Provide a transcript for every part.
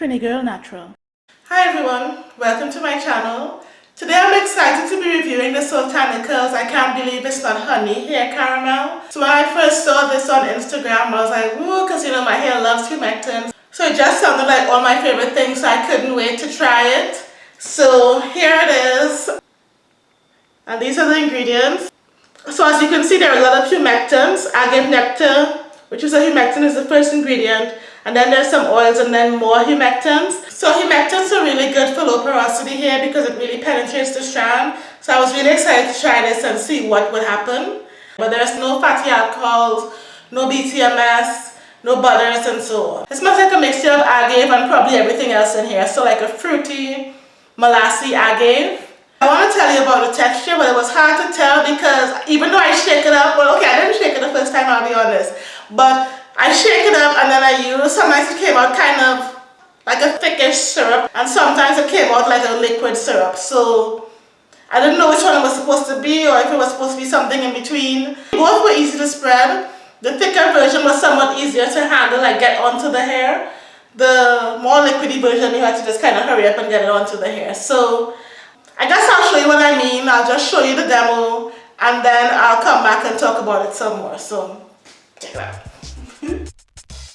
Trini Girl Natural. Hi everyone, welcome to my channel. Today I'm excited to be reviewing the Soultanicals I Can't Believe It's Not Honey Hair Caramel. So when I first saw this on Instagram I was like, woo, because you know my hair loves humectants. So it just sounded like all my favorite things so I couldn't wait to try it. So here it is. And these are the ingredients. So as you can see there are a lot of humectants. Agave nectar, which is a humectant, is the first ingredient and then there's some oils and then more humectants. So humectants are really good for low porosity hair because it really penetrates the strand. So I was really excited to try this and see what would happen. But there's no fatty alcohols, no BTMS, no butters and so on. It smells like a mixture of agave and probably everything else in here. So like a fruity, molassy agave. I want to tell you about the texture, but it was hard to tell because even though I shake it up, well okay, I didn't shake it the first time, I'll be honest. But I shake it up and then I use, sometimes it came out kind of like a thickish syrup and sometimes it came out like a liquid syrup. So I didn't know which one it was supposed to be or if it was supposed to be something in between. Both were easy to spread. The thicker version was somewhat easier to handle, like get onto the hair. The more liquidy version, you had to just kind of hurry up and get it onto the hair. So I guess I'll show you what I mean. I'll just show you the demo and then I'll come back and talk about it some more. So check it out.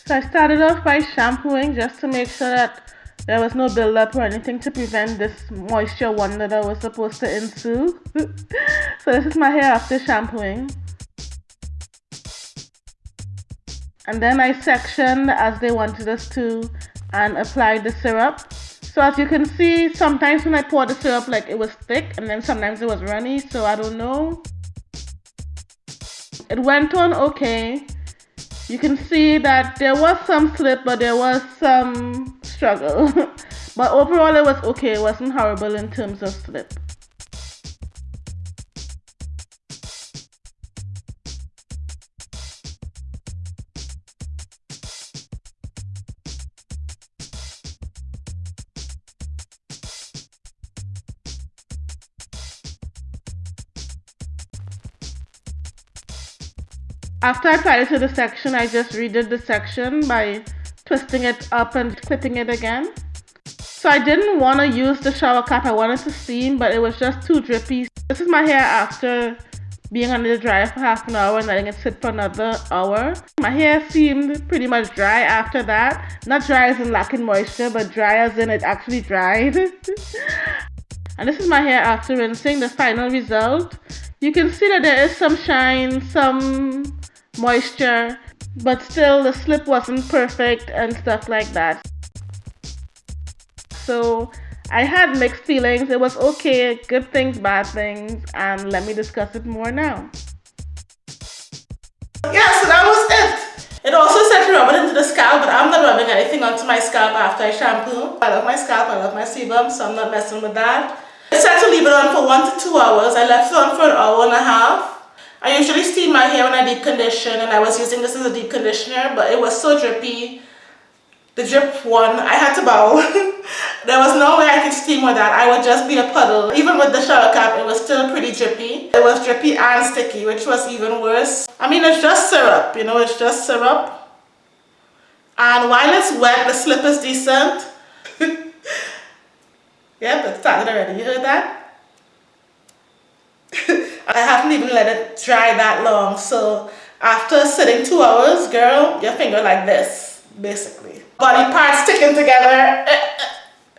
So I started off by shampooing just to make sure that there was no buildup or anything to prevent this moisture wonder that was supposed to ensue. so this is my hair after shampooing. And then I sectioned as they wanted us to and applied the syrup. So as you can see, sometimes when I poured the syrup, like it was thick and then sometimes it was runny, so I don't know. It went on okay you can see that there was some slip but there was some struggle. But overall it was okay. It wasn't horrible in terms of slip After I applied it to the section, I just redid the section by twisting it up and clipping it again. So I didn't want to use the shower cap, I wanted to steam, but it was just too drippy. This is my hair after being under the dryer for half an hour and letting it sit for another hour. My hair seemed pretty much dry after that. Not dry as in lacking moisture, but dry as in it actually dried. and this is my hair after rinsing, the final result. You can see that there is some shine, some moisture, but still the slip wasn't perfect and stuff like that. So I had mixed feelings. It was okay, good things, bad things, and let me discuss it more now. Yeah, so that was it. It also said to rub it into the scalp, but I'm not rubbing anything onto my scalp after I shampoo. I love my scalp, I love my sebum, so I'm not messing with that. I said to leave it on for one to two hours. I left it on for an hour and a half. I usually steam my hair when I deep condition and I was using this as a deep conditioner but it was so drippy. The drip one, I had to bow. there was no way I could steam with that. I would just be a puddle. Even with the shower cap, it was still pretty drippy. It was drippy and sticky, which was even worse. I mean, it's just syrup, you know, it's just syrup. And while it's wet, the slip is decent. yep, it started already. You heard that? I haven't even let it dry that long. So after sitting two hours, girl, your finger like this, basically. Body parts sticking together. Uh,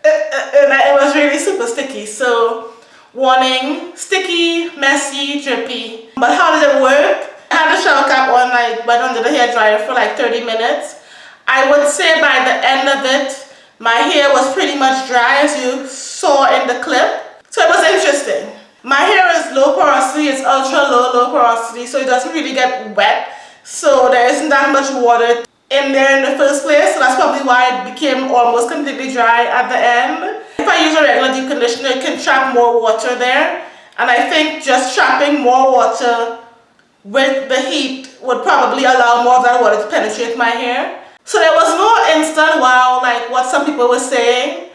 uh, uh, and it was really super sticky. So warning, sticky, messy, drippy. But how did it work? I had the shower cap on, like went under the hair dryer for like 30 minutes. I would say by the end of it, my hair was pretty much dry as you saw in the clip. So it was interesting. My hair is low porosity, it's ultra low, low porosity, so it doesn't really get wet. So there isn't that much water in there in the first place, so that's probably why it became almost completely dry at the end. If I use a regular deep conditioner, it can trap more water there. And I think just trapping more water with the heat would probably allow more of that water to penetrate my hair. So there was no instant wow like what some people were saying.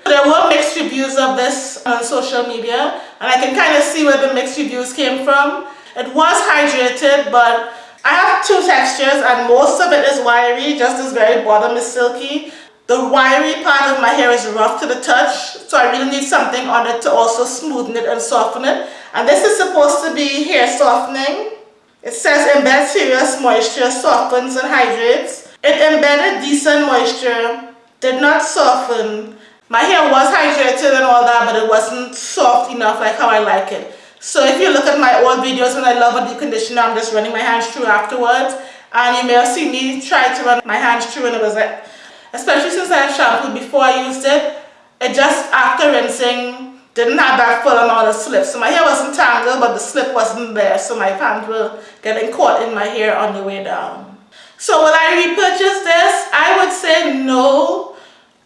Reviews of this on social media and I can kind of see where the mixed reviews came from. It was hydrated but I have two textures and most of it is wiry, just this very bottom is silky. the wiry part of my hair is rough to the touch, so I really need something on it to also smoothen it and soften it. And this is supposed to be hair softening. It says embed serious moisture, softens and hydrates. It embedded decent moisture, did not soften. My hair was hydrated and all that, but it wasn't soft enough like how I like it. So if you look at my old videos when I love a deep conditioner, I'm just running my hands through afterwards. And you may have seen me try to run my hands through and it was like, especially since I had shampooed before I used it, it just after rinsing didn't have that full amount of slip. So my hair wasn't tangled, but the slip wasn't there. So my hands were getting caught in my hair on the way down. So will I repurchase this? I would say no.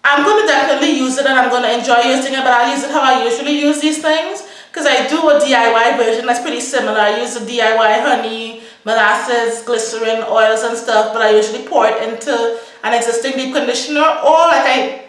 I'm going to definitely use it and I'm going to enjoy using it, but I'll use it how I usually use these things. Because I do a DIY version that's pretty similar. I use the DIY honey, molasses, glycerin, oils and stuff, but I usually pour it into an existing deep conditioner or like I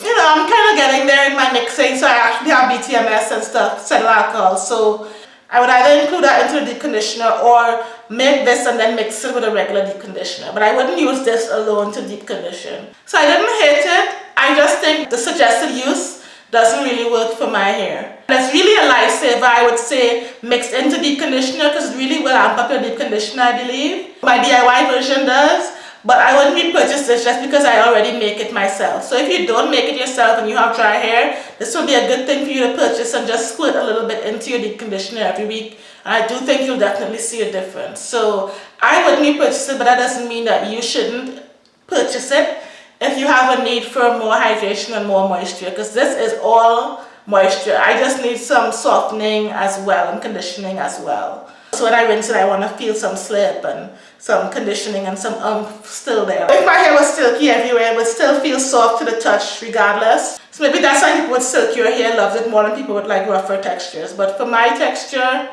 you know, I'm kind of getting there in my mixing, so I actually have BTMS and stuff, cetyl alcohol, so I would either include that into the deep conditioner or make this and then mix it with a regular deep conditioner, but I wouldn't use this alone to deep condition. So I didn't hate it, I just think the suggested use doesn't really work for my hair. It's really a lifesaver, I would say, mixed into deep conditioner because it really will amp up your deep conditioner, I believe. My DIY version does, but I wouldn't repurchase this just because I already make it myself. So if you don't make it yourself and you have dry hair, this would be a good thing for you to purchase and just squirt a little bit into your deep conditioner every week. I do think you'll definitely see a difference. So I wouldn't purchase it, but that doesn't mean that you shouldn't purchase it if you have a need for more hydration and more moisture because this is all moisture. I just need some softening as well and conditioning as well. So when I rinse it, I want to feel some slip and some conditioning and some umph still there. If my hair was silky everywhere, it would still feel soft to the touch regardless. So maybe that's why people with silkier hair loves it more than people with like rougher textures. But for my texture,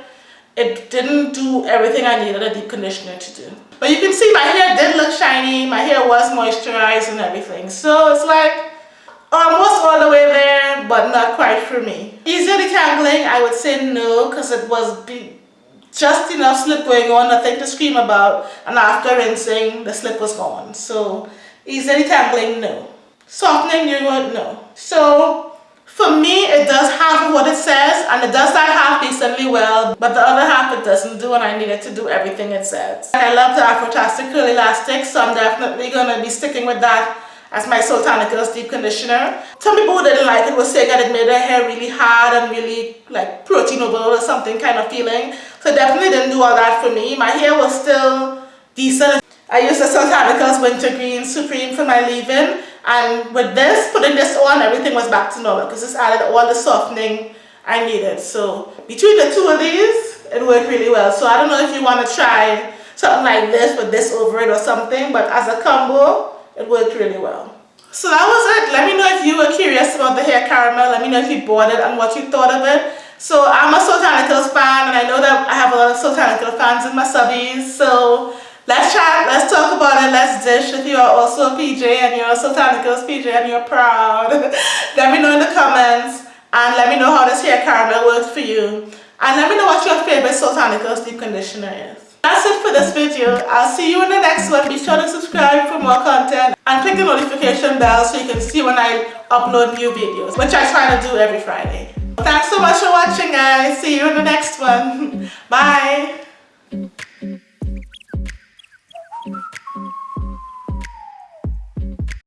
it didn't do everything I needed a deep conditioner to do. But you can see my hair did look shiny, my hair was moisturized and everything. So it's like almost all the way there, but not quite for me. Easier detangling, I would say no, because it was just enough slip going on, nothing to scream about, and after rinsing, the slip was gone. So easy detangling, no. Softening, you won't know. So for me, it does half of what it says, and it does that well, but the other half it doesn't do, and I needed to do everything it says. I love the Afrotastic Curl Elastic, so I'm definitely going to be sticking with that as my Soultanicals deep conditioner. Some people who didn't like it would saying that it made their hair really hard and really like proteinable or something kind of feeling. So definitely didn't do all that for me. My hair was still decent. I used the Soultanicals Wintergreen Supreme for my leave-in and with this, putting this on, everything was back to normal because this added all the softening I needed. So between the two of these, it worked really well. So I don't know if you want to try something like this with this over it or something, but as a combo, it worked really well. So that was it. Let me know if you were curious about the hair caramel. Let me know if you bought it and what you thought of it. So I'm a Soultanicals fan and I know that I have a lot of Soultanical fans in my subbies. So Let's chat, let's talk about it, let's dish. If you are also a PJ and you're a Soultanicals PJ and you're proud, let me know in the comments and let me know how this hair caramel works for you. And let me know what your favorite Soultanicals deep conditioner is. That's it for this video. I'll see you in the next one. Be sure to subscribe for more content and click the notification bell so you can see when I upload new videos, which I try to do every Friday. Thanks so much for watching guys. See you in the next one. Bye.